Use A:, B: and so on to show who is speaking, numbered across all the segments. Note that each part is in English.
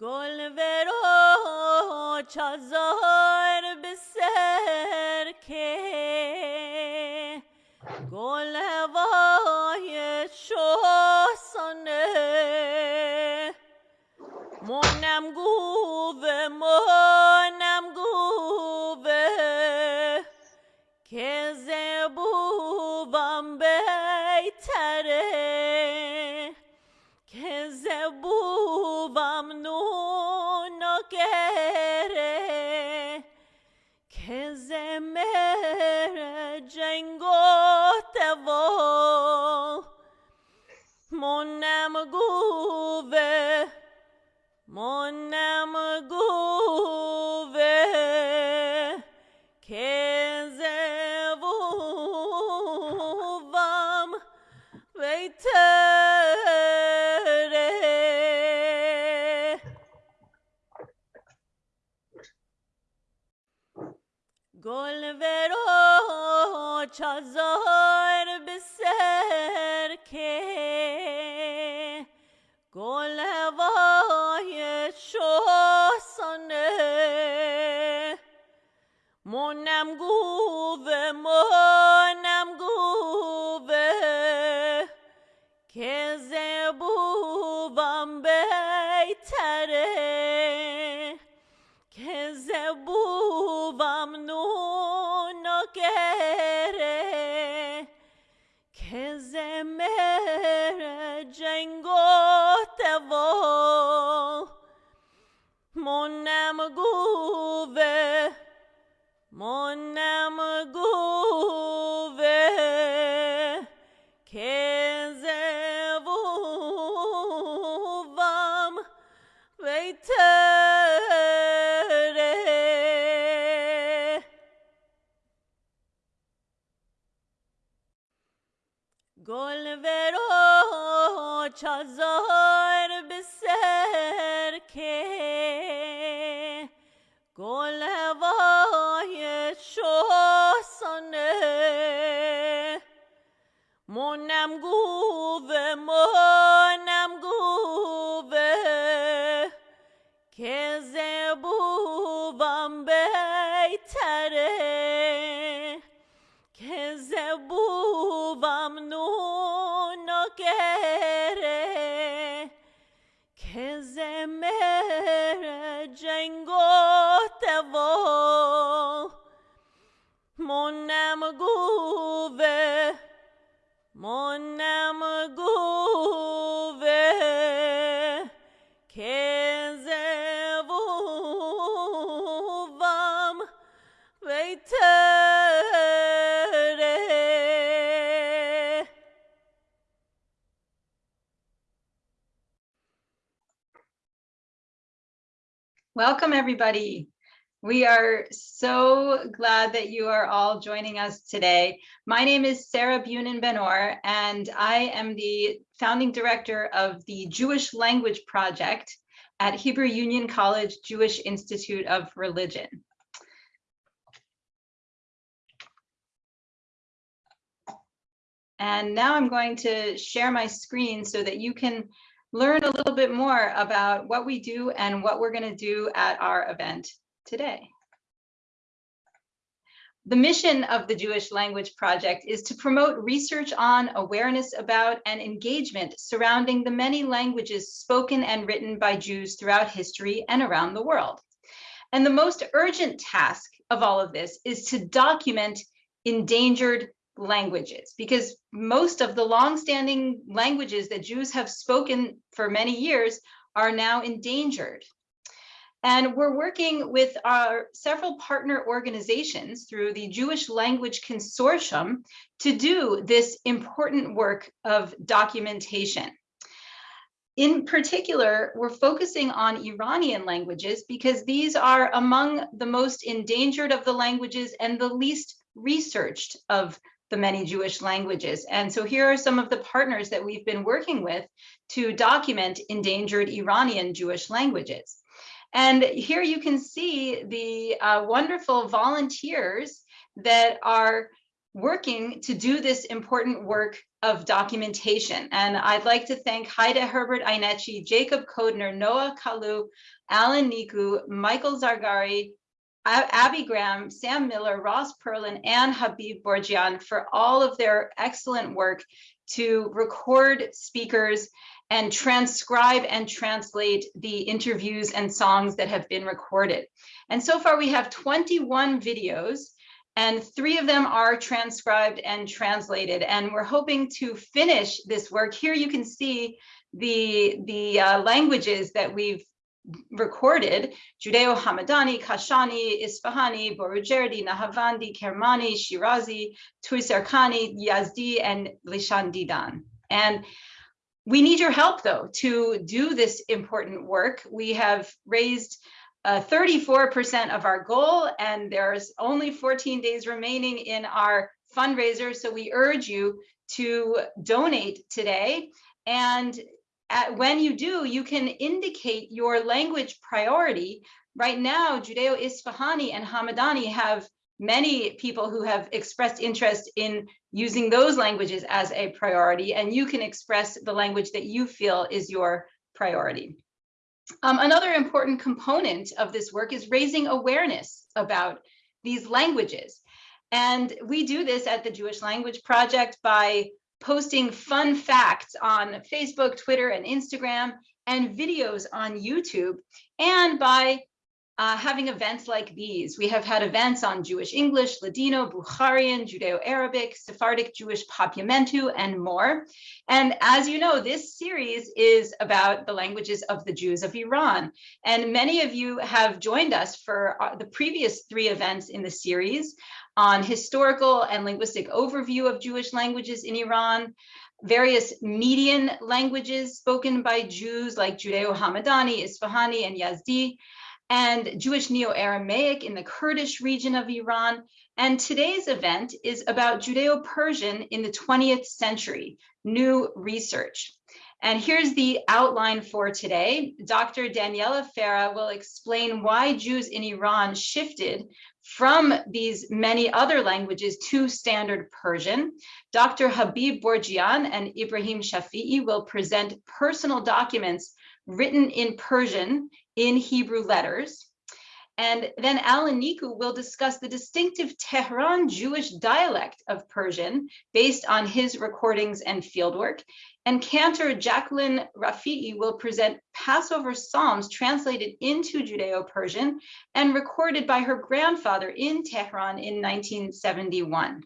A: گلورا چازار به سر که گل هوای شوسانه منم گوه منم گوه که منم شوسانه منم گوه منم گوه که زبوبم بیتره که زبوبم نونو گره که زمر جنگوته و منم منم گوه منم گوه که زبوبم بیتره که زبوبم نونو گره که زمر جنگوته و منم
B: Welcome, everybody. We are so glad that you are all joining us today. My name is Sarah Bunin Benor, and I am the founding director of the Jewish Language Project at Hebrew Union College Jewish Institute of Religion. And now I'm going to share my screen so that you can learn a little bit more about what we do and what we're going to do at our event today. The mission of the Jewish Language Project is to promote research on, awareness about, and engagement surrounding the many languages spoken and written by Jews throughout history and around the world. And the most urgent task of all of this is to document endangered languages because most of the long-standing languages that Jews have spoken for many years are now endangered. And we're working with our several partner organizations through the Jewish Language Consortium to do this important work of documentation. In particular, we're focusing on Iranian languages because these are among the most endangered of the languages and the least researched of the many Jewish languages. And so here are some of the partners that we've been working with to document endangered Iranian Jewish languages. And here you can see the uh, wonderful volunteers that are working to do this important work of documentation. And I'd like to thank Haida Herbert Ainechi, Jacob Kodner, Noah Kalu, Alan Niku, Michael Zargari, Abby Graham, Sam Miller, Ross Perlin, and Habib Borjian for all of their excellent work to record speakers and transcribe and translate the interviews and songs that have been recorded. And so far we have 21 videos and three of them are transcribed and translated. And we're hoping to finish this work. Here you can see the, the uh, languages that we've recorded, Judeo-Hamadani, Kashani, Isfahani, Borujerdi, Nahavandi, Kermani, Shirazi, Tuisarkani, Yazdi, and Lishan Didan. And we need your help though to do this important work. We have raised 34% uh, of our goal and there's only 14 days remaining in our fundraiser. So we urge you to donate today. And at, when you do, you can indicate your language priority. Right now, Judeo-Isfahani and Hamadani have many people who have expressed interest in using those languages as a priority, and you can express the language that you feel is your priority. Um, another important component of this work is raising awareness about these languages. And we do this at the Jewish Language Project by posting fun facts on Facebook, Twitter, and Instagram, and videos on YouTube, and by uh, having events like these. We have had events on Jewish English, Ladino, Bukharian, Judeo-Arabic, Sephardic Jewish Papiamentu, and more. And as you know, this series is about the languages of the Jews of Iran. And many of you have joined us for uh, the previous three events in the series on historical and linguistic overview of Jewish languages in Iran, various median languages spoken by Jews like Judeo-Hamadani, Isfahani, and Yazdi, and Jewish Neo-Aramaic in the Kurdish region of Iran. And today's event is about Judeo-Persian in the 20th century, new research. And here's the outline for today. Dr. Daniela Farah will explain why Jews in Iran shifted from these many other languages to standard Persian. Dr. Habib Borjian and Ibrahim Shafi'i will present personal documents written in Persian in Hebrew letters. And then Alan Niku will discuss the distinctive Tehran Jewish dialect of Persian based on his recordings and fieldwork. And cantor Jacqueline Rafi'i will present Passover Psalms translated into Judeo-Persian and recorded by her grandfather in Tehran in 1971.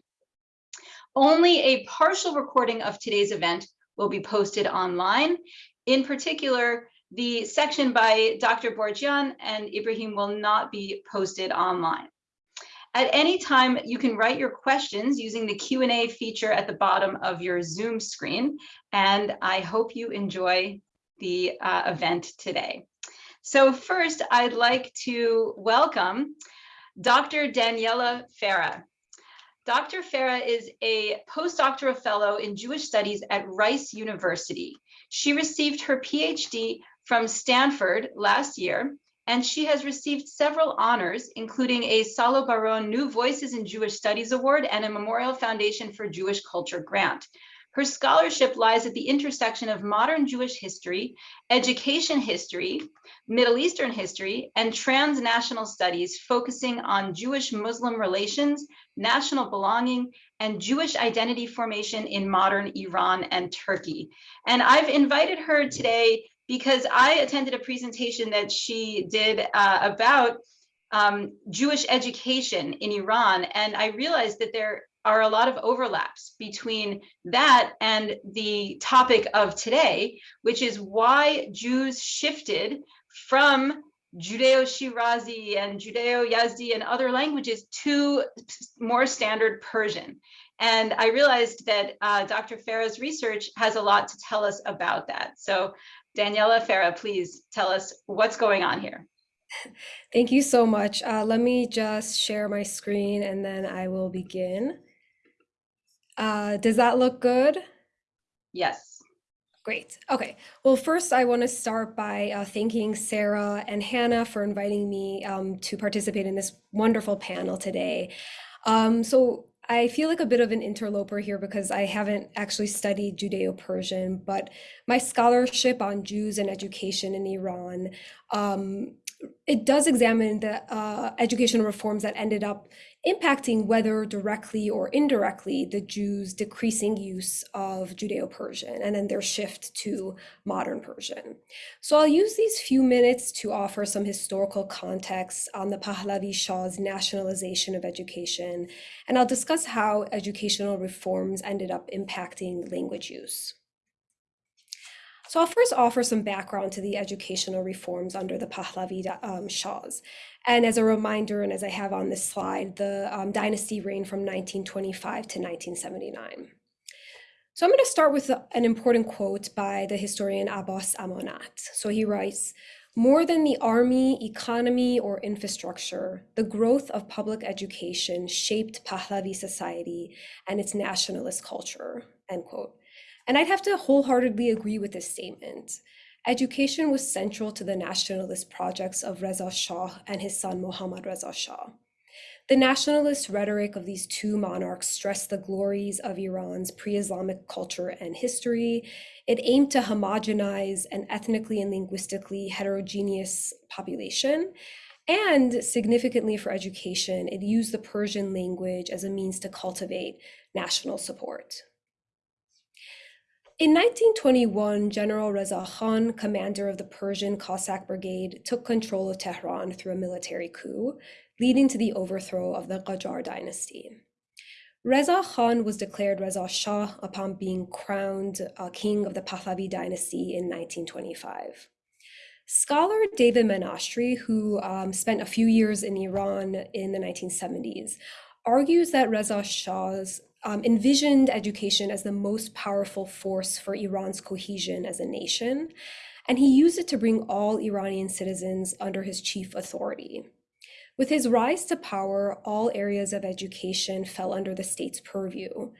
B: Only a partial recording of today's event will be posted online. In particular, the section by Dr. Borjian and Ibrahim will not be posted online. At any time, you can write your questions using the Q&A feature at the bottom of your Zoom screen, and I hope you enjoy the uh, event today. So first, I'd like to welcome Dr. Daniela Farah. Dr. Farah is a postdoctoral fellow in Jewish studies at Rice University. She received her PhD from Stanford last year, and she has received several honors, including a Salo Baron New Voices in Jewish Studies Award and a Memorial Foundation for Jewish Culture grant. Her scholarship lies at the intersection of modern Jewish history, education history, Middle Eastern history, and transnational studies focusing on Jewish-Muslim relations, national belonging, and Jewish identity formation in modern Iran and Turkey. And I've invited her today because I attended a presentation that she did uh, about um, Jewish education in Iran, and I realized that there are a lot of overlaps between that and the topic of today, which is why Jews shifted from Judeo-Shirazi and Judeo-Yazdi and other languages to more standard Persian. And I realized that uh, Dr. Farah's research has a lot to tell us about that. So Daniela Farah, please tell us what's going on here.
C: Thank you so much. Uh, let me just share my screen and then I will begin. Uh, does that look good?
B: Yes.
C: Great. Okay. Well, first, I want to start by uh, thanking Sarah and Hannah for inviting me um, to participate in this wonderful panel today. Um, so I feel like a bit of an interloper here because I haven't actually studied Judeo Persian, but my scholarship on Jews and education in Iran um, it does examine the uh, educational reforms that ended up impacting whether directly or indirectly the Jews' decreasing use of Judeo-Persian and then their shift to modern Persian. So I'll use these few minutes to offer some historical context on the Pahlavi Shah's nationalization of education, and I'll discuss how educational reforms ended up impacting language use. So I'll first offer some background to the educational reforms under the Pahlavi um, Shahs. And as a reminder, and as I have on this slide, the um, dynasty reigned from 1925 to 1979. So I'm going to start with an important quote by the historian Abbas Amanat. So he writes, more than the army, economy, or infrastructure, the growth of public education shaped Pahlavi society and its nationalist culture, end quote. And I'd have to wholeheartedly agree with this statement. Education was central to the nationalist projects of Reza Shah and his son Mohammad Reza Shah. The nationalist rhetoric of these two monarchs stressed the glories of Iran's pre-Islamic culture and history. It aimed to homogenize an ethnically and linguistically heterogeneous population. And significantly for education, it used the Persian language as a means to cultivate national support. In 1921, General Reza Khan, commander of the Persian Cossack Brigade, took control of Tehran through a military coup, leading to the overthrow of the Qajar dynasty. Reza Khan was declared Reza Shah upon being crowned uh, king of the Pahlavi dynasty in 1925. Scholar David Menashri, who um, spent a few years in Iran in the 1970s, argues that Reza Shah's um, envisioned education as the most powerful force for Iran's cohesion as a nation, and he used it to bring all Iranian citizens under his chief authority. With his rise to power, all areas of education fell under the state's purview,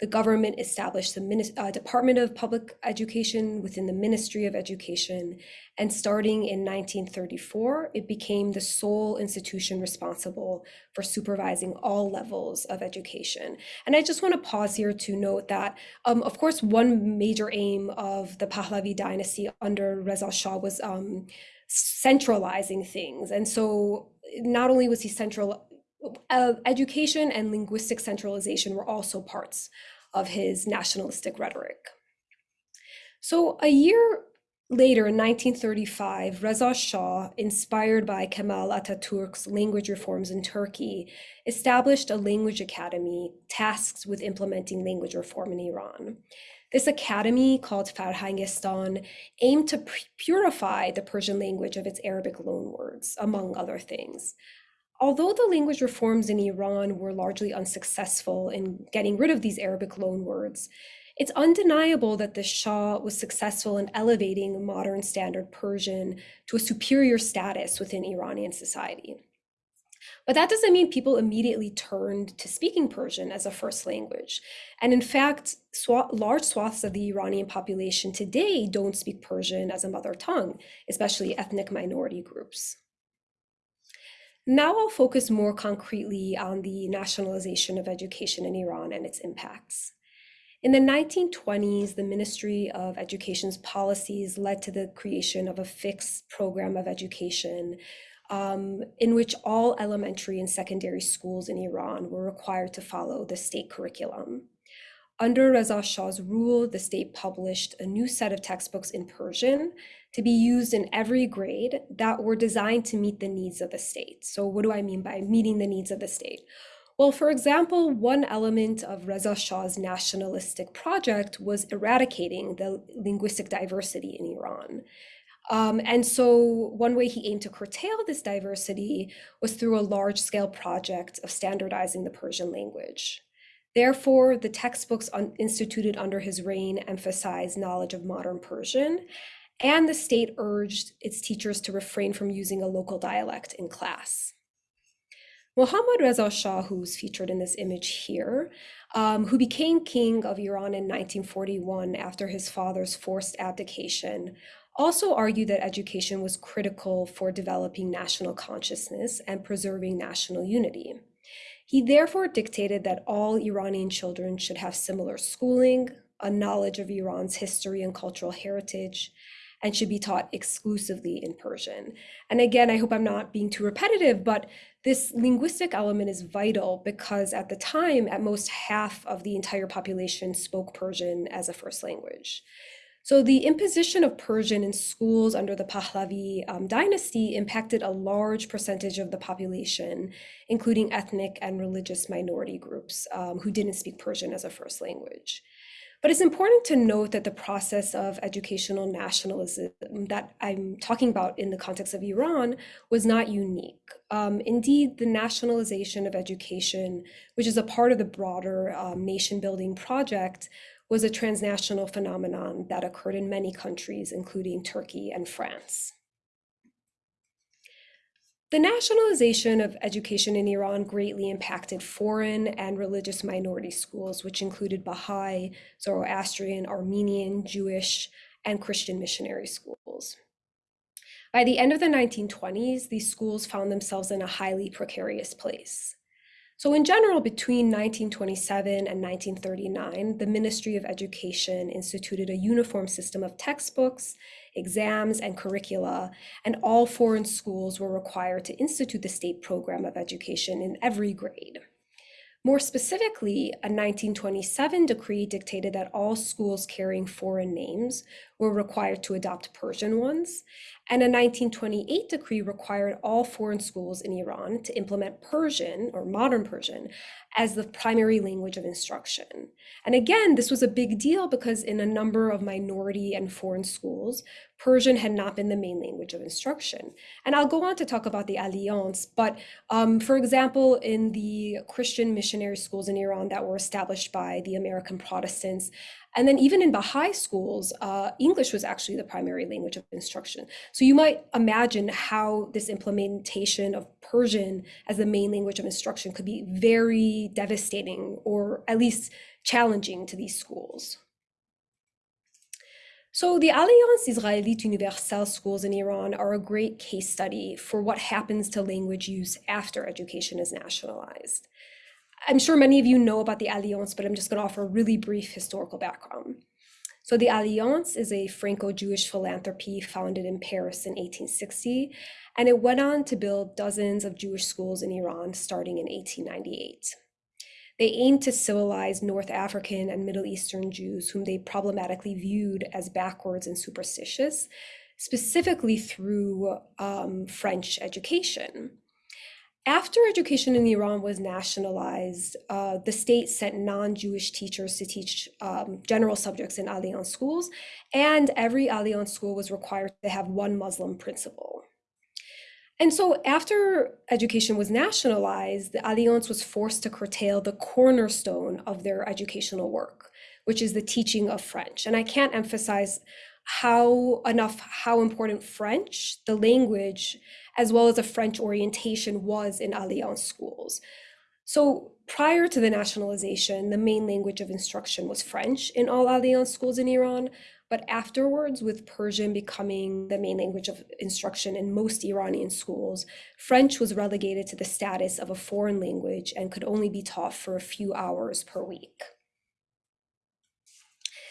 C: the government established the uh, Department of Public Education within the Ministry of Education, and starting in 1934, it became the sole institution responsible for supervising all levels of education. And I just want to pause here to note that, um, of course, one major aim of the Pahlavi dynasty under Reza Shah was um, centralizing things. And so not only was he central uh, education and linguistic centralization were also parts of his nationalistic rhetoric. So a year later, in 1935, Reza Shah, inspired by Kemal Ataturk's language reforms in Turkey, established a language academy tasked with implementing language reform in Iran. This academy, called Farhangistan, aimed to purify the Persian language of its Arabic loanwords, among other things. Although the language reforms in Iran were largely unsuccessful in getting rid of these Arabic loanwords, it's undeniable that the Shah was successful in elevating modern standard Persian to a superior status within Iranian society. But that doesn't mean people immediately turned to speaking Persian as a first language. And in fact, sw large swaths of the Iranian population today don't speak Persian as a mother tongue, especially ethnic minority groups. Now I'll focus more concretely on the nationalization of education in Iran and its impacts. In the 1920s, the Ministry of Education's policies led to the creation of a fixed program of education um, in which all elementary and secondary schools in Iran were required to follow the state curriculum. Under Reza Shah's rule, the state published a new set of textbooks in Persian to be used in every grade that were designed to meet the needs of the state. So what do I mean by meeting the needs of the state? Well, for example, one element of Reza Shah's nationalistic project was eradicating the linguistic diversity in Iran. Um, and so one way he aimed to curtail this diversity was through a large-scale project of standardizing the Persian language. Therefore, the textbooks instituted under his reign emphasized knowledge of modern Persian and the state urged its teachers to refrain from using a local dialect in class. Mohammad Reza Shah, who's featured in this image here, um, who became king of Iran in 1941 after his father's forced abdication, also argued that education was critical for developing national consciousness and preserving national unity. He therefore dictated that all Iranian children should have similar schooling, a knowledge of Iran's history and cultural heritage, and should be taught exclusively in Persian. And again, I hope I'm not being too repetitive, but this linguistic element is vital because at the time, at most half of the entire population spoke Persian as a first language. So the imposition of Persian in schools under the Pahlavi um, dynasty impacted a large percentage of the population, including ethnic and religious minority groups um, who didn't speak Persian as a first language. But it's important to note that the process of educational nationalism that I'm talking about in the context of Iran was not unique. Um, indeed, the nationalization of education, which is a part of the broader um, nation building project, was a transnational phenomenon that occurred in many countries, including Turkey and France. The nationalization of education in Iran greatly impacted foreign and religious minority schools, which included Baha'i, Zoroastrian, Armenian, Jewish, and Christian missionary schools. By the end of the 1920s, these schools found themselves in a highly precarious place. So, in general, between 1927 and 1939, the Ministry of Education instituted a uniform system of textbooks, exams, and curricula, and all foreign schools were required to institute the state program of education in every grade. More specifically, a 1927 decree dictated that all schools carrying foreign names were required to adopt Persian ones, and a 1928 decree required all foreign schools in Iran to implement Persian or modern Persian as the primary language of instruction. And again, this was a big deal because in a number of minority and foreign schools, Persian had not been the main language of instruction. And I'll go on to talk about the Alliance, but um, for example, in the Christian missionary schools in Iran that were established by the American Protestants, and then even in Baha'i schools, uh, English was actually the primary language of instruction. So you might imagine how this implementation of Persian as the main language of instruction could be very devastating or at least challenging to these schools. So the Alliance Israélite Universelle schools in Iran are a great case study for what happens to language use after education is nationalized. I'm sure many of you know about the Alliance, but I'm just going to offer a really brief historical background. So the Alliance is a Franco-Jewish philanthropy founded in Paris in 1860, and it went on to build dozens of Jewish schools in Iran starting in 1898. They aimed to civilize North African and Middle Eastern Jews whom they problematically viewed as backwards and superstitious, specifically through um, French education. After education in Iran was nationalized, uh, the state sent non Jewish teachers to teach um, general subjects in Alliance schools, and every Alliance school was required to have one Muslim principal. And so, after education was nationalized, the Alliance was forced to curtail the cornerstone of their educational work, which is the teaching of French. And I can't emphasize how enough how important French, the language, as well as a French orientation was in Alliance schools. So prior to the nationalization, the main language of instruction was French in all Alliance schools in Iran, but afterwards, with Persian becoming the main language of instruction in most Iranian schools, French was relegated to the status of a foreign language and could only be taught for a few hours per week.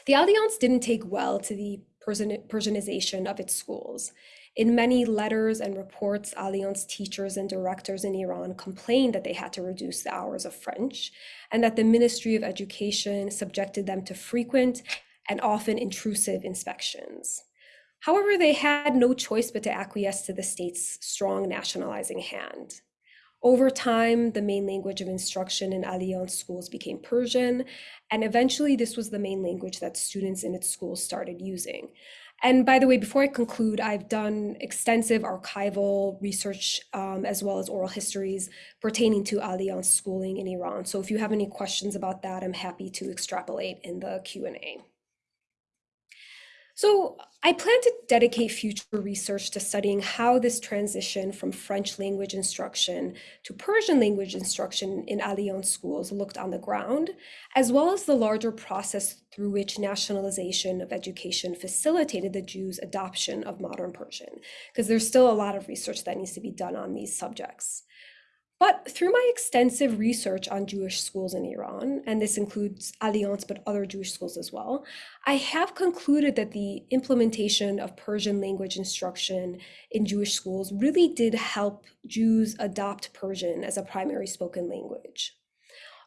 C: The Alliance didn't take well to the Persianization of its schools. In many letters and reports, Alliance teachers and directors in Iran complained that they had to reduce the hours of French and that the Ministry of Education subjected them to frequent and often intrusive inspections. However, they had no choice but to acquiesce to the state's strong nationalizing hand. Over time, the main language of instruction in Alliance schools became Persian, and eventually this was the main language that students in its schools started using. And by the way, before I conclude, I've done extensive archival research um, as well as oral histories pertaining to Alliance schooling in Iran. So if you have any questions about that, I'm happy to extrapolate in the Q&A. So I plan to dedicate future research to studying how this transition from French language instruction to Persian language instruction in Alliance schools looked on the ground, as well as the larger process through which nationalization of education facilitated the Jews' adoption of modern Persian, because there's still a lot of research that needs to be done on these subjects. But through my extensive research on Jewish schools in Iran, and this includes Alliance, but other Jewish schools as well, I have concluded that the implementation of Persian language instruction in Jewish schools really did help Jews adopt Persian as a primary spoken language.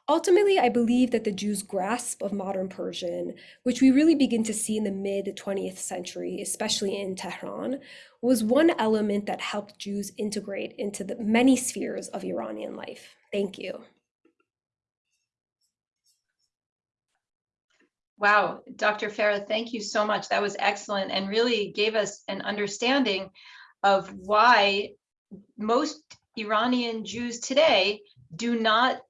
C: Ultimately, I believe that the Jews' grasp of modern Persian, which we really begin to see in the mid 20th century, especially in Tehran, was one element that helped Jews integrate into the many spheres of Iranian life. Thank you.
B: Wow, Dr. Farah, thank you so much. That was excellent and really gave us an understanding of why most Iranian Jews today do not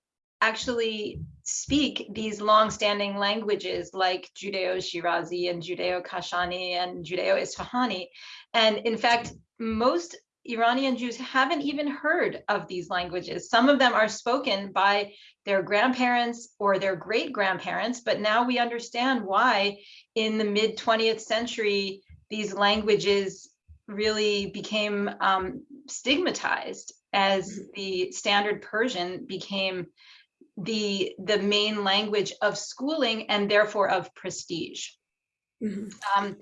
B: actually speak these long-standing languages like Judeo-Shirazi and Judeo-Kashani and Judeo-Isfahani. And in fact, most Iranian Jews haven't even heard of these languages. Some of them are spoken by their grandparents or their great grandparents, but now we understand why in the mid 20th century, these languages really became um, stigmatized as
C: Mm-hmm.
B: the standard Persian became the the main language of schooling and therefore of prestige.
C: Mhm.
B: Um,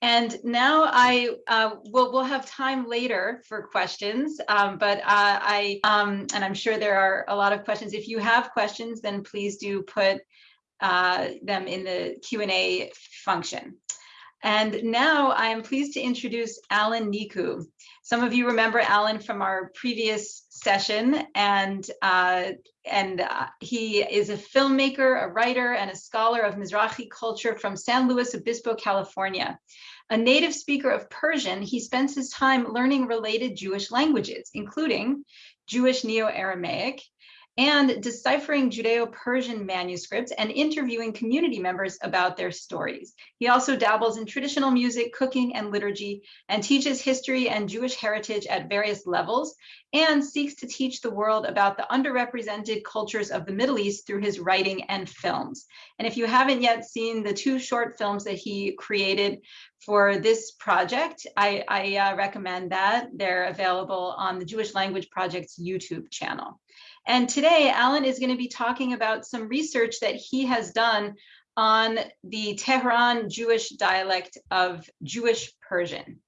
B: and now I uh, will we'll have time later for questions, um, but uh, I um, and I'm sure there are a lot of questions. If you have questions, then please do put uh, them in the Q and A function. And now I am pleased to introduce Alan Niku. Some of you remember Alan from our previous session, and uh, and uh, he is a filmmaker, a writer, and a scholar of Mizrahi culture from San Luis Obispo, California. A native speaker of Persian, he spends his time learning related Jewish languages, including Jewish Neo-Aramaic, and deciphering Judeo-Persian manuscripts and interviewing community members about their stories. He also dabbles in traditional music, cooking, and liturgy, and teaches history and Jewish heritage at various levels, and seeks to teach the world about the underrepresented cultures of the Middle East through his writing and films. And if you haven't yet seen the two short films that he created for this project, I, I uh, recommend that. They're available on the Jewish Language Project's YouTube channel. And today, Alan is going to be talking about some research that he has done on the Tehran Jewish dialect of Jewish Persian.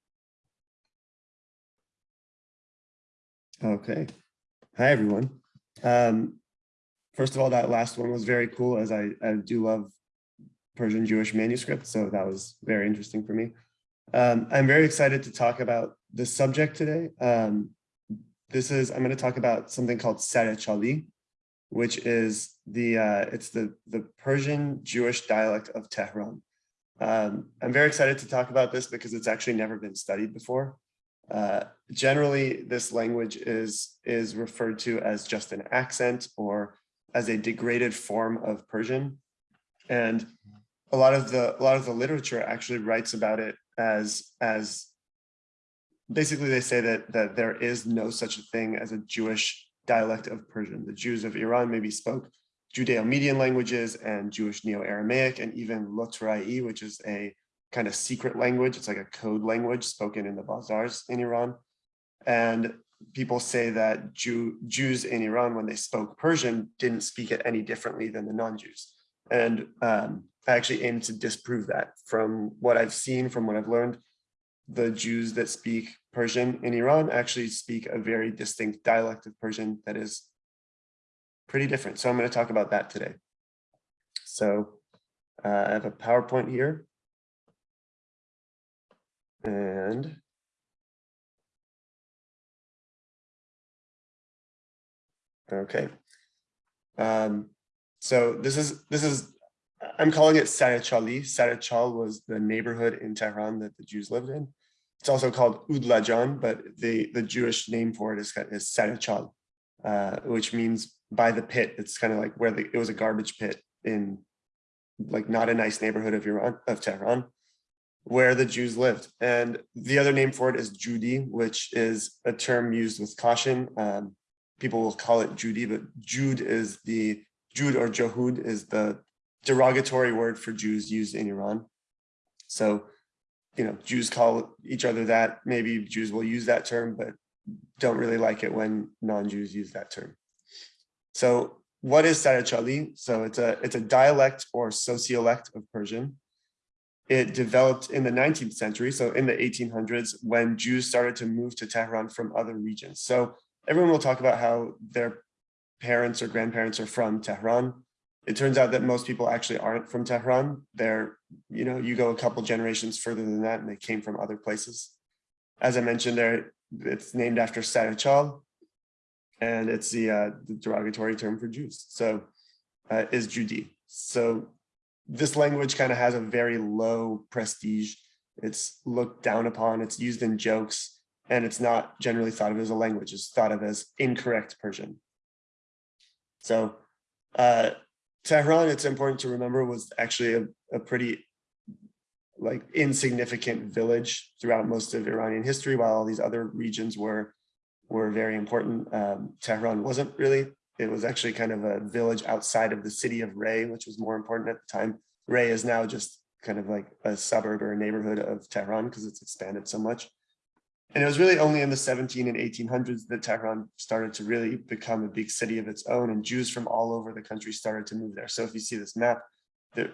D: Okay. Hi, everyone. Um, first of all, that last one was very cool as I, I do love Persian Jewish manuscripts, so that was very interesting for me. Um, I'm very excited to talk about the subject today. Um, this is, I'm going to talk about something called Sarechali, which is the, uh, it's the, the Persian Jewish dialect of Tehran. Um, I'm very excited to talk about this because it's actually never been studied before. Uh, generally, this language is, is referred to as just an accent or as a degraded form of Persian. And a lot of the, a lot of the literature actually writes about it as, as basically they say that, that there is no such a thing as a Jewish dialect of Persian. The Jews of Iran maybe spoke Judeo-Median languages and Jewish Neo-Aramaic and even Lotrai, which is a kind of secret language. It's like a code language spoken in the bazaars in Iran. And people say that Jew, Jews in Iran, when they spoke Persian, didn't speak it any differently than the non-Jews. And um, I actually aim to disprove that from what I've seen, from what I've learned. The Jews that speak Persian in Iran actually speak a very distinct dialect of Persian that is pretty different. So I'm going to talk about that today. So uh, I have a PowerPoint here. And okay. Um, so this is this is I'm calling it Sarechali. Sarechal was the neighborhood in Tehran that the Jews lived in. It's also called Udlajan, but the the Jewish name for it is is Sarechal, uh, which means by the pit. It's kind of like where the, it was a garbage pit in like not a nice neighborhood of Iran of Tehran where the Jews lived. And the other name for it is Judi, which is a term used with caution. Um, people will call it Judy, but Jude is the, Jude or Johud is the derogatory word for Jews used in Iran. So, you know, Jews call each other that, maybe Jews will use that term, but don't really like it when non-Jews use that term. So what is Sarachali? So it's a it's a dialect or sociolect of Persian. It developed in the 19th century, so in the 1800s, when Jews started to move to Tehran from other regions. So everyone will talk about how their parents or grandparents are from Tehran. It turns out that most people actually aren't from Tehran. They're, you know, you go a couple generations further than that and they came from other places. As I mentioned there, it's named after Sarachal, and it's the, uh, the derogatory term for Jews. So uh, is Judy. So this language kind of has a very low prestige. It's looked down upon, it's used in jokes, and it's not generally thought of as a language, it's thought of as incorrect Persian. So uh, Tehran, it's important to remember, was actually a, a pretty like insignificant village throughout most of Iranian history, while all these other regions were were very important. Um, Tehran wasn't really. It was actually kind of a village outside of the city of Ray, which was more important at the time. Ray is now just kind of like a suburb or a neighborhood of Tehran because it's expanded so much. And it was really only in the 17 and 1800s that Tehran started to really become a big city of its own and Jews from all over the country started to move there. So if you see this map,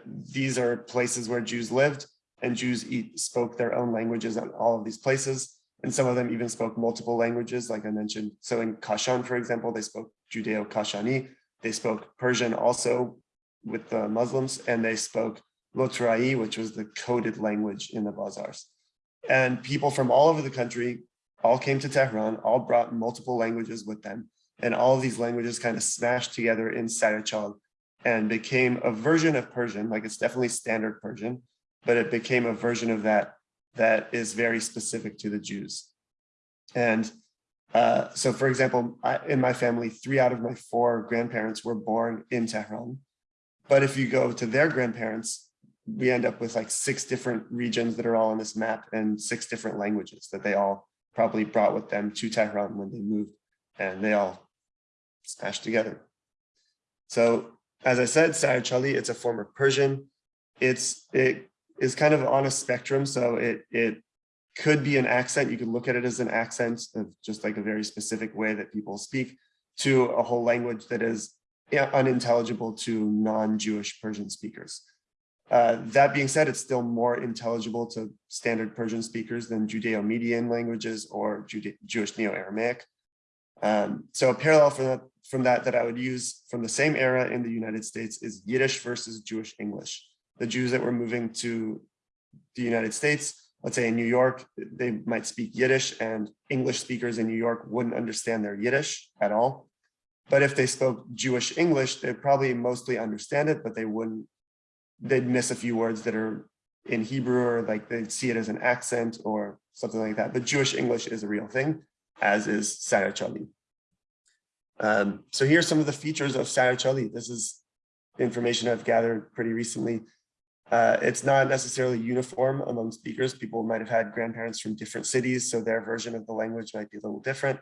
D: these are places where Jews lived and Jews eat, spoke their own languages in all of these places. And some of them even spoke multiple languages, like I mentioned. So in Kashan, for example, they spoke Judeo-Kashani. They spoke Persian also with the Muslims, and they spoke Lotrai, which was the coded language in the bazaars. And people from all over the country all came to Tehran, all brought multiple languages with them. And all of these languages kind of smashed together in Sarachal and became a version of Persian, like it's definitely standard Persian, but it became a version of that that is very specific to the Jews. And uh, so, for example, I, in my family, three out of my four grandparents were born in Tehran. But if you go to their grandparents, we end up with like six different regions that are all on this map and six different languages that they all probably brought with them to Tehran when they moved and they all smashed together. So as I said, Sarachali, it's a form of Persian. It's it is kind of on a spectrum. So it it could be an accent. You could look at it as an accent of just like a very specific way that people speak to a whole language that is unintelligible to non-Jewish Persian speakers. Uh, that being said, it's still more intelligible to standard Persian speakers than Judeo-Median languages or Jude Jewish Neo-Aramaic. Um, so a parallel from that, from that that I would use from the same era in the United States is Yiddish versus Jewish English. The Jews that were moving to the United States, let's say in New York, they might speak Yiddish and English speakers in New York wouldn't understand their Yiddish at all. But if they spoke Jewish English, they'd probably mostly understand it, but they wouldn't they'd miss a few words that are in Hebrew or like they'd see it as an accent or something like that. But Jewish English is a real thing, as is Sarachali. Um, so here's some of the features of Sarachali. This is information I've gathered pretty recently. Uh, it's not necessarily uniform among speakers. People might have had grandparents from different cities, so their version of the language might be a little different.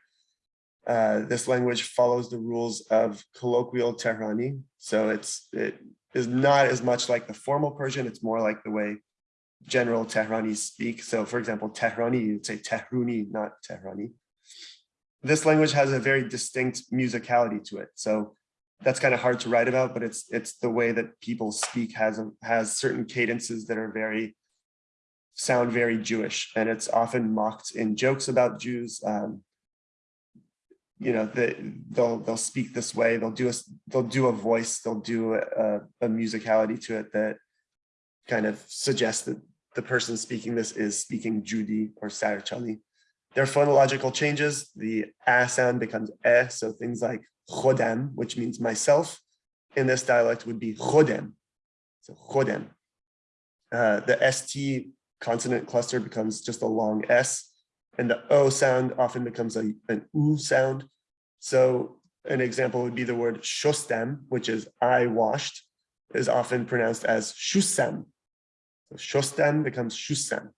D: Uh, this language follows the rules of colloquial Tehrani. So it's it is not as much like the formal Persian, it's more like the way general Tehranis speak. So for example, Tehrani, you'd say Tehruni, not Tehrani. This language has a very distinct musicality to it. So that's kind of hard to write about, but it's it's the way that people speak has has certain cadences that are very sound very Jewish, and it's often mocked in jokes about Jews. Um, you know, they, they'll they'll speak this way. They'll do a they'll do a voice. They'll do a, a musicality to it that kind of suggests that the person speaking this is speaking Judy or Sarachali. There are phonological changes. The a sound becomes e, so things like chodem, which means myself, in this dialect would be chodem. So chodem. Uh, the st consonant cluster becomes just a long s and the O sound often becomes a, an U sound. So an example would be the word shostem, which is I washed, is often pronounced as shusem. So shostem becomes shusem.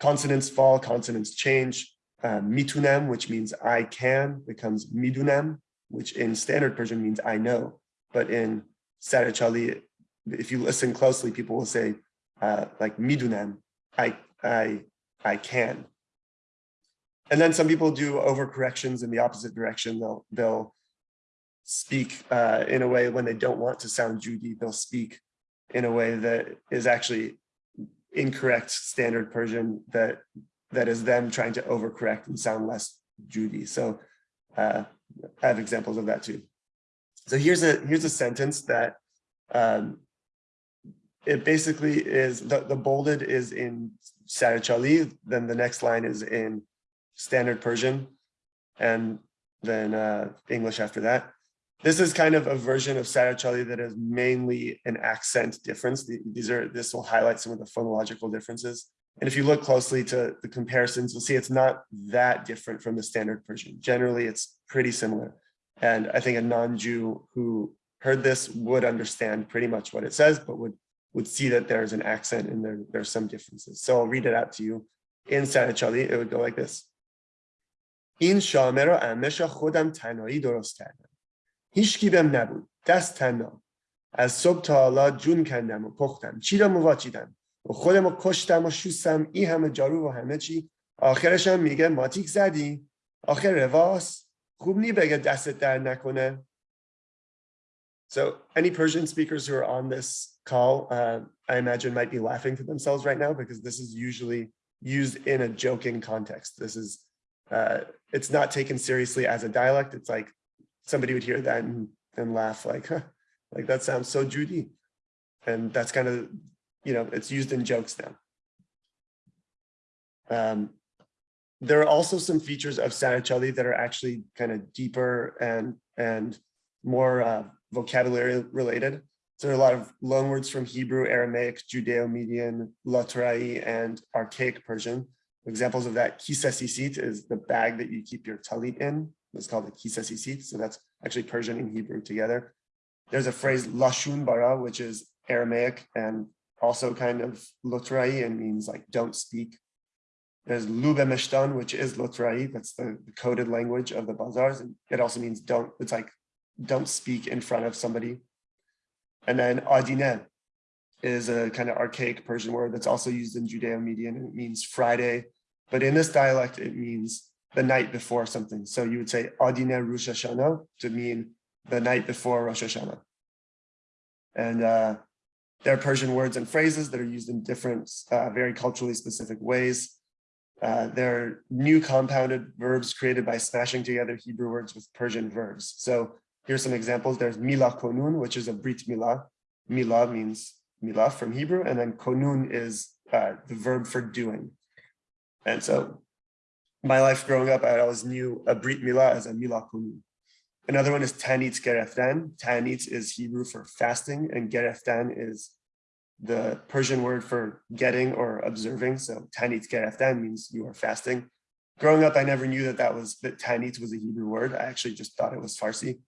D: Consonants fall, consonants change. Uh, which means I can, becomes midunem, which in standard Persian means I know. But in Sarachali, if you listen closely, people will say uh, like midunem, I, I, I can. And then some people do overcorrections in the opposite direction. They'll they'll speak uh, in a way when they don't want to sound Judy. They'll speak in a way that is actually incorrect standard Persian that that is them trying to overcorrect and sound less Judy. So uh, I have examples of that too. So here's a here's a sentence that um, it basically is the, the bolded is in Sarachali, then the next line is in standard Persian, and then uh, English after that. This is kind of a version of Sarachali that is mainly an accent difference. These are this will highlight some of the phonological differences. And if you look closely to the comparisons, you'll see it's not that different from the standard Persian. Generally, it's pretty similar. And I think a non-Jew who heard this would understand pretty much what it says, but would would see that there's an accent and there, there's some differences. So I'll read it out to you. In Sarachali, it would go like this. این شامه را امش خودم تنهایی درست کردم. هیچکی بهم نبود. دست تنها. از صبح تا حالا جون کندم و پختم. چی را مواچیدم. و خودم رو کشتم و شوستم. این همه جارو و همه چی. آخرش هم میگه ماتیک زدی. آخر رواس. خوب نی بگه دستت در نکنه. So any Persian speakers who are on this call, uh, I imagine might be laughing to themselves right now because this is usually used in a joking context. This is, uh, it's not taken seriously as a dialect. It's like somebody would hear that and, and laugh like, huh, like that sounds so Judi. And that's kind of, you know, it's used in jokes now. Um, there are also some features of Sarachali that are actually kind of deeper and, and more uh, vocabulary related. So there are a lot of loanwords from Hebrew, Aramaic, Judeo-Median, Lotrai, and Archaic Persian. Examples of that, kisasisit is the bag that you keep your talit in. It's called the kisasisit. So that's actually Persian and Hebrew together. There's a phrase lashun bara, which is Aramaic and also kind of Lotrai and means like don't speak. There's lube meshtan, which is Lotrai. That's the, the coded language of the bazaars. And it also means don't, it's like don't speak in front of somebody. And then adine is a kind of archaic Persian word that's also used in Judeo-Median and it means Friday. But in this dialect, it means the night before something. So you would say adine Rosh Hashanah to mean the night before Rosh Hashanah. And uh, there are Persian words and phrases that are used in different, uh, very culturally specific ways. Uh, there are new compounded verbs created by smashing together Hebrew words with Persian verbs. So Here's some examples. There's Mila Konun, which is a Brit Mila. Mila means Mila from Hebrew, and then Konun is uh, the verb for doing. And so my life growing up, I always knew a Brit Mila as a Mila Konun. Another one is Tanit Gereftan. Tanit is Hebrew for fasting, and Gereftan is the Persian word for getting or observing. So Tanit Gereftan means you are fasting. Growing up, I never knew that that was that Tanit was a Hebrew word. I actually just thought it was Farsi.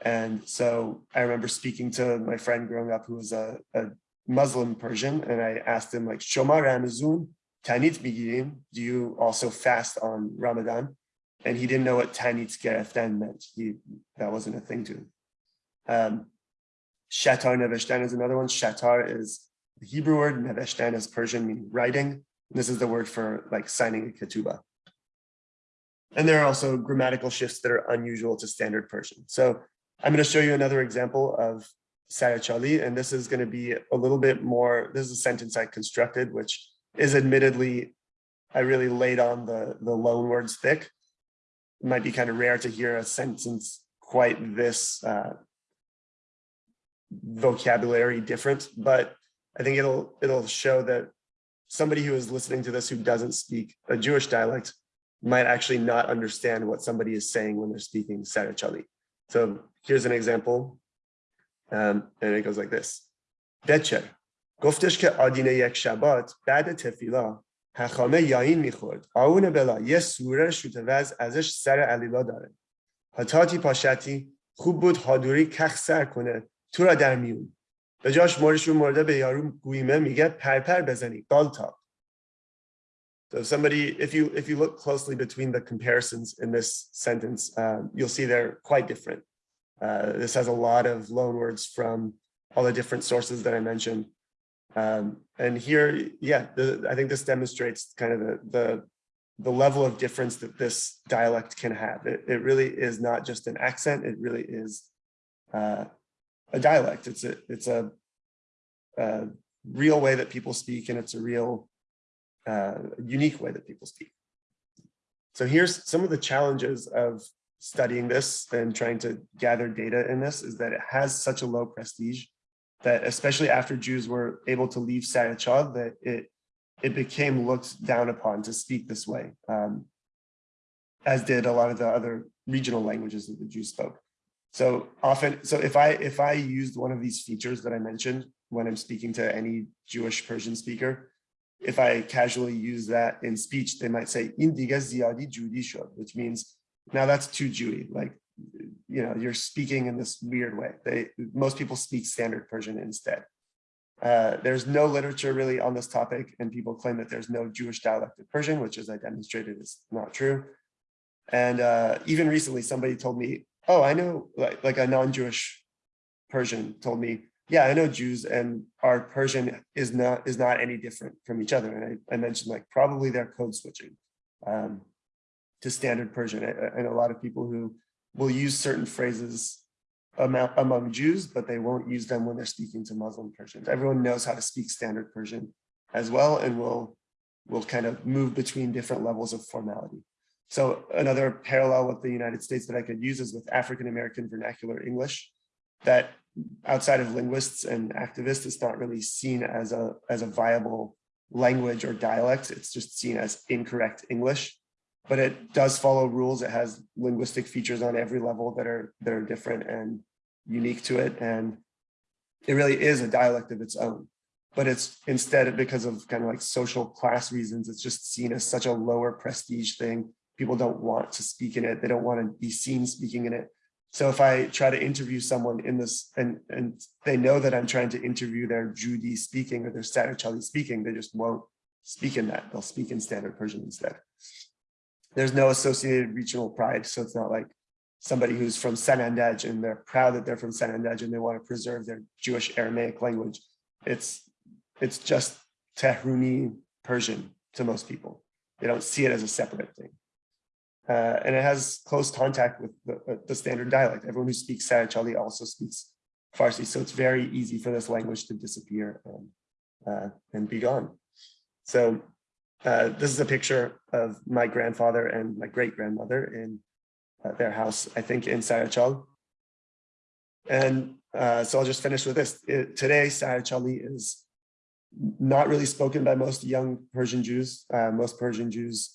D: And so I remember speaking to my friend growing up who was a, a Muslim Persian, and I asked him like, Shoma Ramazun, Tanit Migirim, do you also fast on Ramadan? And he didn't know what Tanit Gereftan meant. He That wasn't a thing to him. Um, Shatar Neveshtan is another one. Shatar is the Hebrew word, Neveshtan is Persian, meaning writing. This is the word for like signing a ketubah. And there are also grammatical shifts that are unusual to standard Persian. So I'm going to show you another example of Sarachali, and this is going to be a little bit more, this is a sentence I constructed, which is admittedly, I really laid on the, the loan words thick. It might be kind of rare to hear a sentence quite this uh, vocabulary different, but I think it'll it'll show that somebody who is listening to this who doesn't speak a Jewish dialect might actually not understand what somebody is saying when they're speaking Sarachali. So here's an example, um, and it goes like this. Becher, گفتش که آدینه یک شبات بعد تفیلا هخامه یاین می‌خورد آون بلا یه سوره شوت وز ازش سر علیلا داره هاتاتی پاشتی خوب بود هادوری کخ سر کنه تو را در میون به جاش مورشون مرده به یارو گویمه میگه پرپر بزنی گالتا So somebody, if you if you look closely between the comparisons in this sentence, uh, you'll see they're quite different. Uh, this has a lot of loan words from all the different sources that I mentioned. Um, and here, yeah, the, I think this demonstrates kind of the, the the level of difference that this dialect can have. It, it really is not just an accent, it really is uh, a dialect. It's a, it's a, a, real way that people speak and it's a real uh, unique way that people speak. So here's some of the challenges of studying this and trying to gather data in this is that it has such a low prestige that especially after Jews were able to leave Sarachal, that it it became looked down upon to speak this way, um, as did a lot of the other regional languages that the Jews spoke. So often, so if I if I used one of these features that I mentioned when I'm speaking to any Jewish Persian speaker, if I casually use that in speech, they might say indiga ziyadi Judi which means now that's too Jewy. Like you know, you're speaking in this weird way. They most people speak standard Persian instead. Uh, there's no literature really on this topic, and people claim that there's no Jewish dialect of Persian, which as I demonstrated is not true. And uh, even recently, somebody told me, oh, I know, like, like a non-Jewish Persian told me, yeah, I know Jews and our Persian is not is not any different from each other. And I, I mentioned like probably they're code switching um, to standard Persian. And a lot of people who will use certain phrases among Jews, but they won't use them when they're speaking to Muslim Persians. Everyone knows how to speak standard Persian as well and will will kind of move between different levels of formality. So another parallel with the United States that I could use is with African American vernacular English that outside of linguists and activists, it's not really seen as a as a viable language or dialect. It's just seen as incorrect English but it does follow rules. It has linguistic features on every level that are that are different and unique to it. And it really is a dialect of its own. But it's instead because of kind of like social class reasons, it's just seen as such a lower prestige thing. People don't want to speak in it. They don't want to be seen speaking in it. So if I try to interview someone in this and, and they know that I'm trying to interview their Judi speaking or their Sarachali speaking, they just won't speak in that. They'll speak in standard Persian instead there's no associated regional pride. So it's not like somebody who's from Sanandaj and they're proud that they're from Sanandaj and they want to preserve their Jewish Aramaic language. It's it's just Tehruni Persian to most people. They don't see it as a separate thing. Uh, and it has close contact with the, uh, the standard dialect. Everyone who speaks Sarachali also speaks Farsi. So it's very easy for this language to disappear and, uh, and be gone. So uh, this is a picture of my grandfather and my great grandmother in uh, their house, I think in Sarachal. And uh, so I'll just finish with this. It, today, Sarachali is not really spoken by most young Persian Jews. Uh, most Persian Jews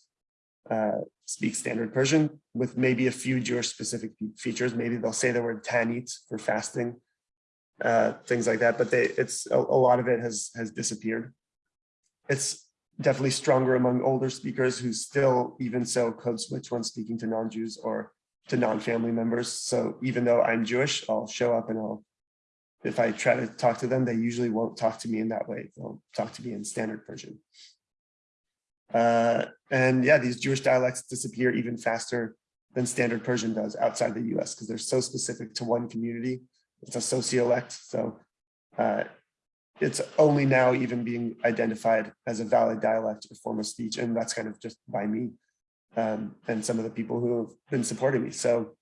D: uh, speak standard Persian with maybe a few Jewish specific features. Maybe they'll say the word tanit for fasting, things like that, but they, it's a, a lot of it has, has disappeared. It's definitely stronger among older speakers who still even so code switch when speaking to non-Jews or to non-family members. So even though I'm Jewish, I'll show up and I'll, if I try to talk to them, they usually won't talk to me in that way. They'll talk to me in standard Persian. Uh, and yeah, these Jewish dialects disappear even faster than standard Persian does outside the US because they're so specific to one community. It's a sociolect. So uh, it's only now even being identified as a valid dialect or form of speech. And that's kind of just by me um, and some of the people who have been supporting me. So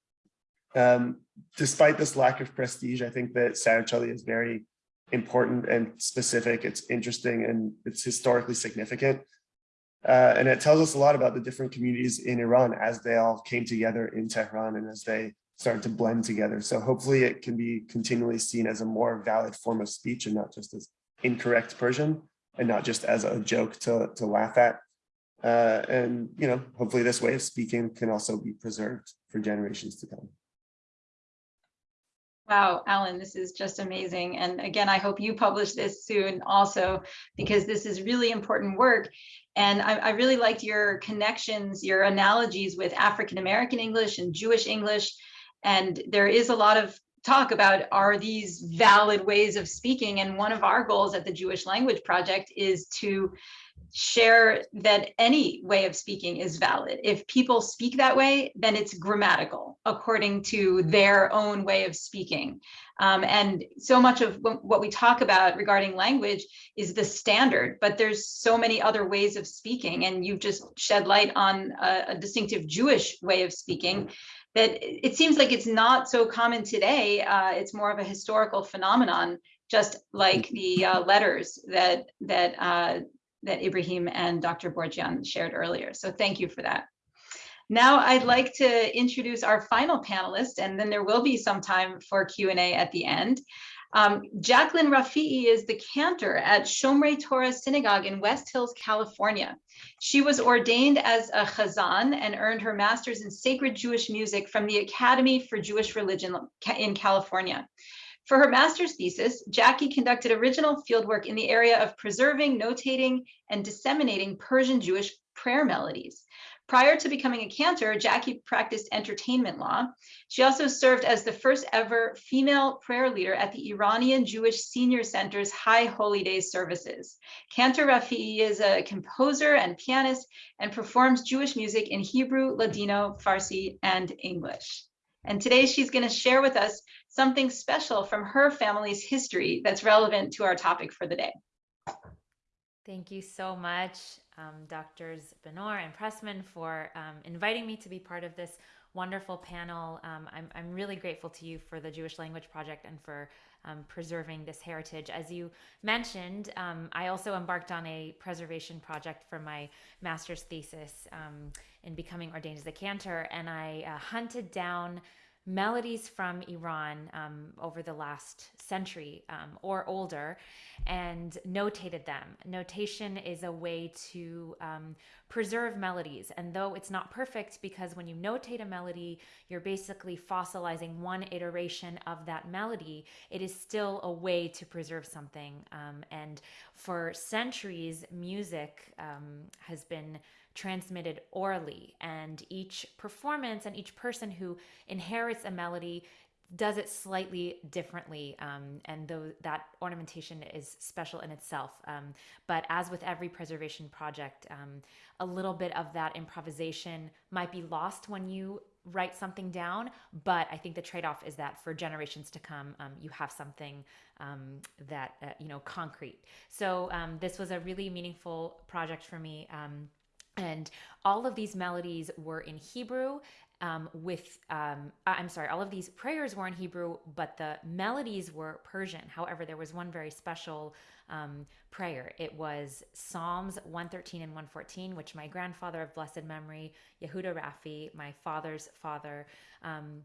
D: um, despite this lack of prestige, I think that Sarachali is very important and specific. It's interesting and it's historically significant. Uh, and it tells us a lot about the different communities in Iran as they all came together in Tehran and as they start to blend together. So hopefully it can be continually seen as a more valid form of speech and not just as incorrect Persian and not just as a joke to, to laugh at. Uh, and, you know, hopefully this way of speaking can also be preserved for generations to come.
B: Wow, Alan, this is just amazing. And again, I hope you publish this soon also, because this is really important work. And I, I really liked your connections, your analogies with African-American English and Jewish English and there is a lot of talk about are these valid ways of speaking and one of our goals at the Jewish Language Project is to share that any way of speaking is valid. If people speak that way, then it's grammatical according to their own way of speaking. Um, and so much of what we talk about regarding language is the standard, but there's so many other ways of speaking. And you've just shed light on a, a distinctive Jewish way of speaking that it seems like it's not so common today. Uh, it's more of a historical phenomenon, just like the uh, letters that that uh, that Ibrahim and Dr. Borjian shared earlier. So thank you for that. Now I'd like to introduce our final panelist, and then there will be some time for Q&A at the end. Um, Jacqueline Rafi'i is the cantor at Shomrei Torah Synagogue in West Hills, California. She was ordained as a chazan and earned her master's in sacred Jewish music from the Academy for Jewish Religion in California. For her master's thesis, Jackie conducted original fieldwork in the area of preserving, notating, and disseminating Persian Jewish prayer melodies. Prior to becoming a cantor, Jackie practiced entertainment law. She also served as the first ever female prayer leader at the Iranian Jewish Senior Center's High Holy Days services. Cantor Rafi'i is a composer and pianist and performs Jewish music in Hebrew, Ladino, Farsi, and English. And today she's going to share with us something special from her family's history that's relevant to our topic for the day.
E: Thank you so much, um, Doctors Benor and Pressman, for um, inviting me to be part of this wonderful panel. Um, I'm, I'm really grateful to you for the Jewish Language Project and for um, preserving this heritage. As you mentioned, um, I also embarked on a preservation project for my master's thesis um, in becoming ordained as a cantor, and I uh, hunted down melodies from Iran um, over the last century um, or older and notated them. Notation is a way to um, preserve melodies. And though it's not perfect, because when you notate a melody, you're basically fossilizing one iteration of that melody, it is still a way to preserve something. Um, and for centuries, music um, has been transmitted orally. And each performance and each person who inherits a melody does it slightly differently. Um, and though that ornamentation is special in itself um, but as with every preservation project um, a little bit of that improvisation might be lost when you write something down but i think the trade-off is that for generations to come um, you have something um, that uh, you know concrete. So um, this was a really meaningful project for me and all of these melodies were in Hebrew um, with, um, I'm sorry, all of these prayers were in Hebrew, but the melodies were Persian. However, there was one very special um, prayer. It was Psalms 113 and 114, which my grandfather of blessed memory, Yehuda Rafi, my father's father, um,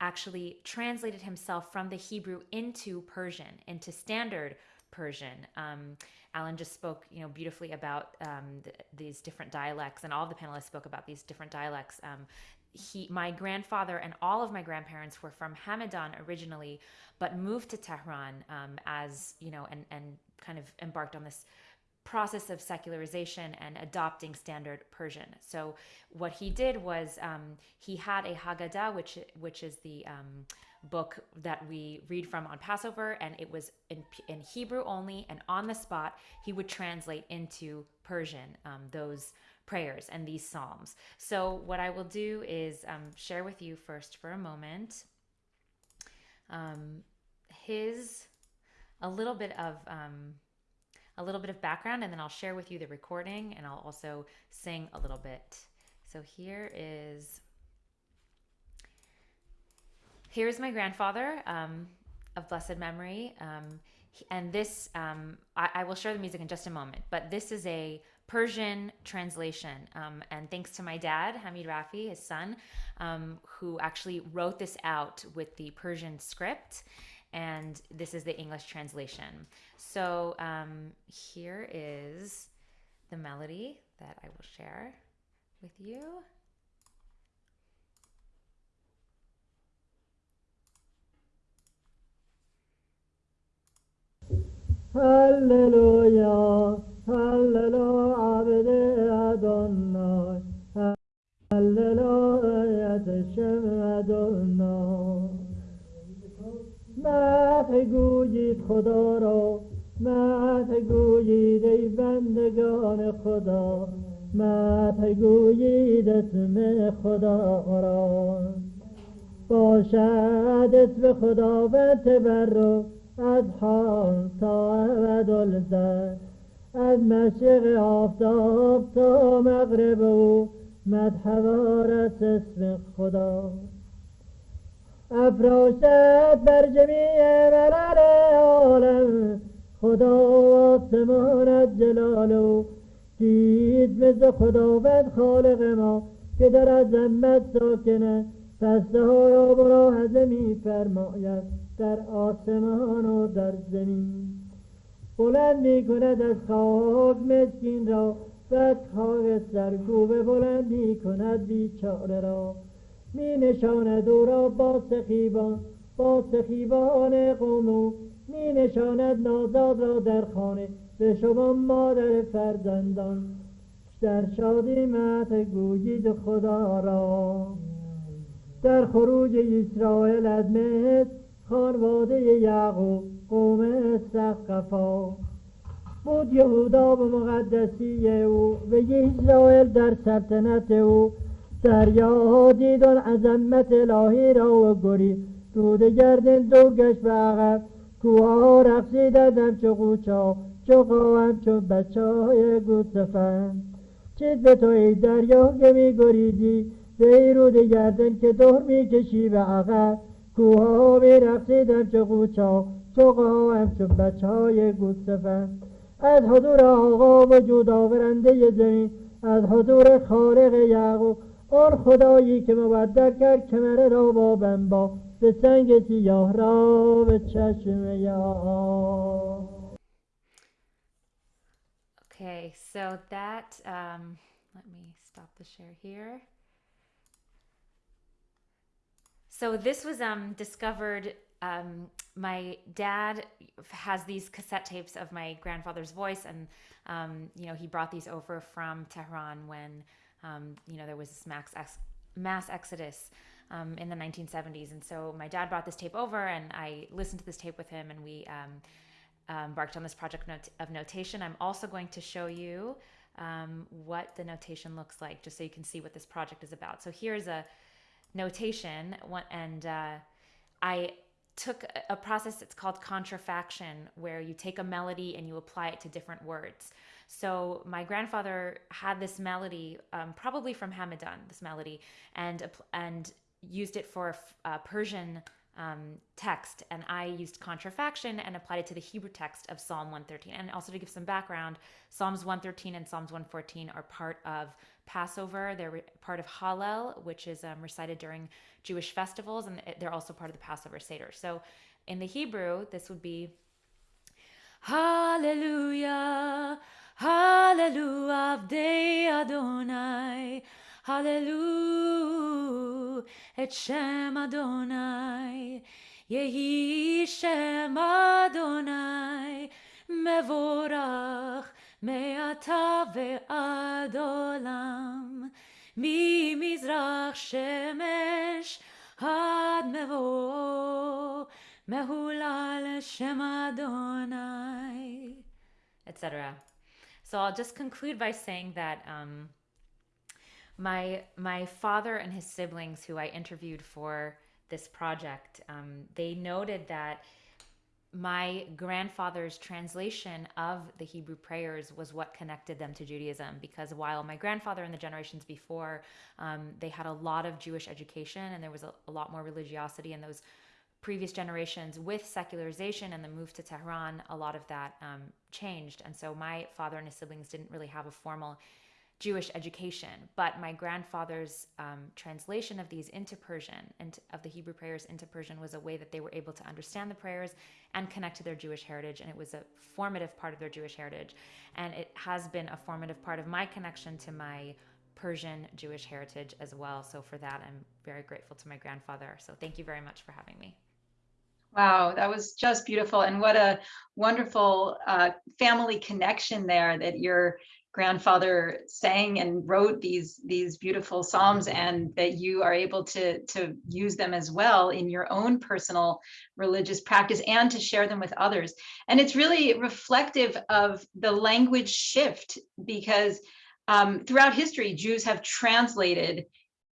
E: actually translated himself from the Hebrew into Persian, into standard Persian. Um, Alan just spoke, you know, beautifully about um, th- these different dialects, and all the panelists spoke about these different dialects. Um, he, my grandfather, and all of my grandparents were from Hamadan originally, but moved to Tehran um, as you know, and and kind of embarked on this process of secularization and adopting standard Persian. So what he did was um, he had a Haggadah, which which is the um, book that we read from on Passover, and it was in, in Hebrew only, and on the spot, he would translate into Persian um, those prayers and these psalms. So, what I will do is um, share with you first for a moment um, his a little bit of um, a little bit of background, and then I'll share with you the recording, and I'll also sing a little bit. So here is here's my grandfather um, of blessed memory. Um, and this, um, I, I, will share the music in just a moment, but this is a Persian translation. Um, and thanks to my dad, Hamid Rafi, his son, um, who actually wrote this out with the Persian script. And this is the English translation. So um, here is the melody that I will share with you.
F: هللويا هللو عبد أدوناي هللويا تشم أدوناي مدح گویید خدا را مت گویید ای بندگان خدا مت گویید اسم خدا را باشد اسم خداوند تبرک از حال تا ابدالزر از مشرق آفتاب تا مغرب او مدحوار است اسم خدا. افراشت بر جمیع ملل عالم خدا آسمان از جلال او دید مثل خداوند خالق ما که در عظمت ساکنه پسته ها را ملاحظه می فرماید در آسمان و در زمین. بلند می کند از خاک مسکین را بد خاک سرکوب بلند می کند بیچاره را. می نشاند او را با سخیبان با سخیبان قوم او. می نشاند نازاد را در خانه به شما مادر فرزندان. در شادی مت گویید خدا را. در خروج اسرائیل از خانواده یعقوب قوم سقفا. بود یهودا به مقدسی او و اسرائیل در سلطنت او. دریا دید آن عظمت الهی را و گری. رود گردن دور گشت به عقب. کوها رقصیدند همچو قوچا چو قاهم چو بچه های گوسفند چیز به تو ای دریا که می گریزی به ای رود گردن که دور می کشی به عقب. کوها می رقصیدند چو قوچا چو قاهم چو بچه های گوسفند. از حضور آقا وجود آورنده زمین از حضور خالق یعقوب. آن خدایی که مبدل کرد کمره را با بنبا به سنگ سیاه را به چشم یا
E: Okay, so that, um, let me stop the share here. So this was um, discovered. Um, my dad has these cassette tapes of my grandfather's voice, and um, you know he brought these over from Tehran when um, you know there was this mass ex- mass exodus um, in the 1970s, and so my dad brought this tape over, and I listened to this tape with him, and we um, embarked on this project not- of notation. I'm also going to show you what the notation looks like, just so you can see what this project is about. So here's a notation, and uh, I took a- a process that's called contrafaction, where you take a melody and you apply it to different words. So my grandfather had this melody, um, probably from Hamadan, this melody, and and used it for uh, Persian um, text, and I used contrafaction and applied it to the Hebrew text of Psalm 113. And also to give some background, Psalms 113 and Psalms 114 are part of Passover. They're re- part of Hallel, which is um, recited during Jewish festivals, and they're also part of the Passover Seder. So in the Hebrew, this would be Hallelujah, Hallelujah, Avdei Adonai, Hallelujah, et Shem Adonai, Yehi Shem Adonai, Mevorach, Me'ata ve'ad olam, ממזרח שמש עד מבוא, מהולל שם אדוני, etc. So I'll just conclude by saying that um, my my father and his siblings, who I interviewed for this project, um, they noted that my grandfather's translation of the Hebrew prayers was what connected them to Judaism. Because while my grandfather and the generations before, um, they had a lot of Jewish education and there was a, a lot more religiosity in those previous generations with secularization and the move to Tehran, a lot of that um, changed. And so my father and his siblings didn't really have a formal Jewish education, but my grandfather's um, translation of these into Persian and of the Hebrew prayers into Persian was a way that they were able to understand the prayers and connect to their Jewish heritage. And it was a formative part of their Jewish heritage. And it has been a formative part of my connection to my Persian Jewish heritage as well. So for that, I'm very grateful to my grandfather. So thank you very much for having me.
B: Wow, that was just beautiful. And what a wonderful uh, family connection there that your grandfather sang and wrote these these beautiful psalms and that you are able to to use them as well in your own personal religious practice and to share them with others. And it's really reflective of the language shift because um, throughout history jews have translated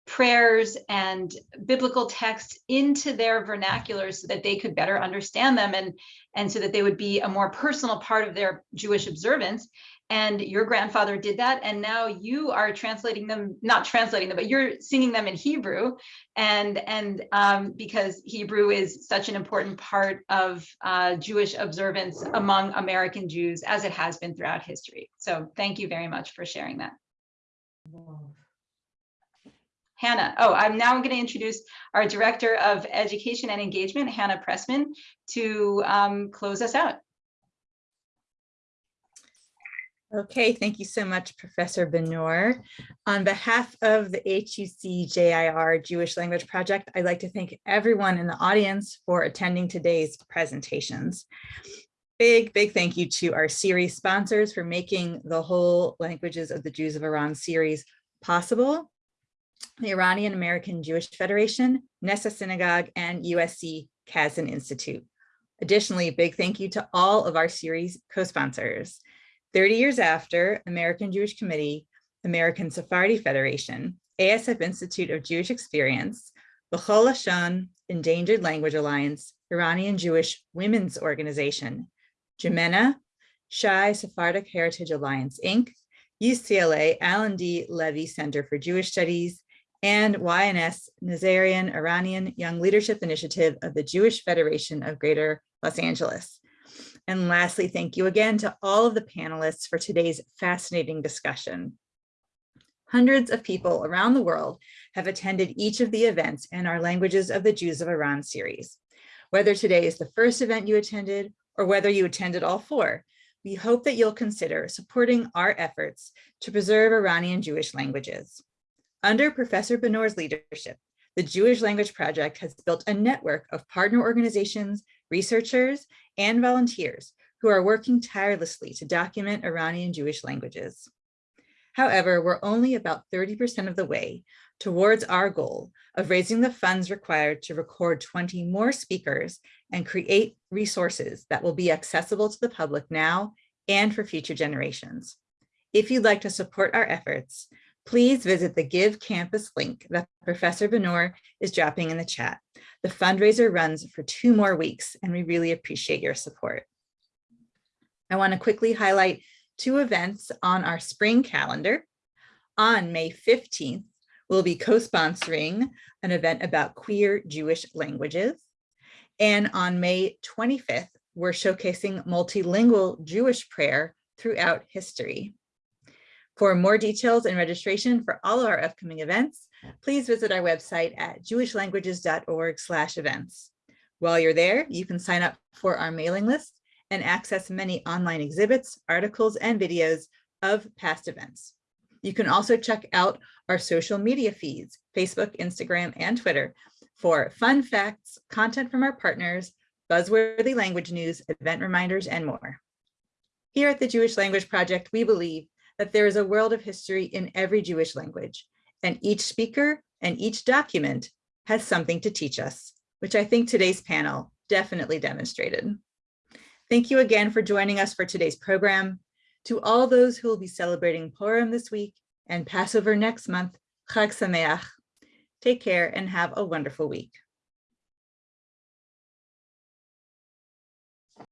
B: prayers and biblical texts into their vernacular so that they could better understand them and and so that they would be a more personal part of their jewish observance and your grandfather did that and now you are translating them not translating them but you're singing them in hebrew and and um, because hebrew is such an important part of uh, jewish observance among american jews as it has been throughout history so thank you very much for sharing that Hannah. Oh, I'm now going to introduce our Director of Education and Engagement, Hannah Pressman, to um, close us out.
G: Okay, thank you so much, Professor Benor. On behalf of the HUC JIR Jewish Language Project, I'd like to thank everyone in the audience for attending today's presentations. Big, big thank you to our series sponsors for making the whole Languages of the Jews of Iran series possible. The Iranian American Jewish Federation, Nessah Synagogue, and USC Casden Institute. Additionally, big thank you to all of our series co-sponsors. 30 years after, American Jewish Committee, American Sephardi Federation, ASF Institute of Jewish Experience, B'chol Lashon Endangered Language Alliance, Iranian Jewish Women's Organization, JIMENA, Shai Sephardic Heritage Alliance, Inc., UCLA Alan D. Leve Center for Jewish Studies, and Y&S Nazarian Iranian Young Leadership Initiative of the Jewish Federation of Greater Los Angeles. And lastly, thank you again to all of the panelists for today's fascinating discussion. Hundreds of people around the world have attended each of the events in our Languages of the Jews of Iran series. Whether today is the first event you attended or whether you attended all four, we hope that you'll consider supporting our efforts to preserve Iranian Jewish languages. Under Professor Benor's leadership, the Jewish Language Project has built a network of partner organizations, researchers, and volunteers who are working tirelessly to document Iranian Jewish languages. However, we're only about 30% of the way towards our goal of raising the funds required to record 20 more speakers and create resources that will be accessible to the public now and for future generations. If you'd like to support our efforts, please visit the GiveCampus link that Professor Benor is dropping in the chat. The fundraiser runs for two more weeks and we really appreciate your support. I want to quickly highlight two events on our spring calendar. On May 15th, we'll be co-sponsoring an event about queer Jewish languages. And on May 25th, we're showcasing multilingual Jewish prayer throughout history. For more details and registration for all of our upcoming events, please visit our website at jewishlanguages.org slash events. While you're there, you can sign up for our mailing list and access many online exhibits, articles, and videos of past events. You can also check out our social media feeds, Facebook, Instagram, and Twitter for fun facts, content from our partners, buzzworthy language news, event reminders, and more. Here at the Jewish Language Project, we believe that there is a world of history in every Jewish language, and each speaker and each document has something to teach us, which I think today's panel definitely demonstrated. Thank you again for joining us for today's program. To all those who will be celebrating Purim this week and Passover next month, Chag Sameach. Take care and have a wonderful week.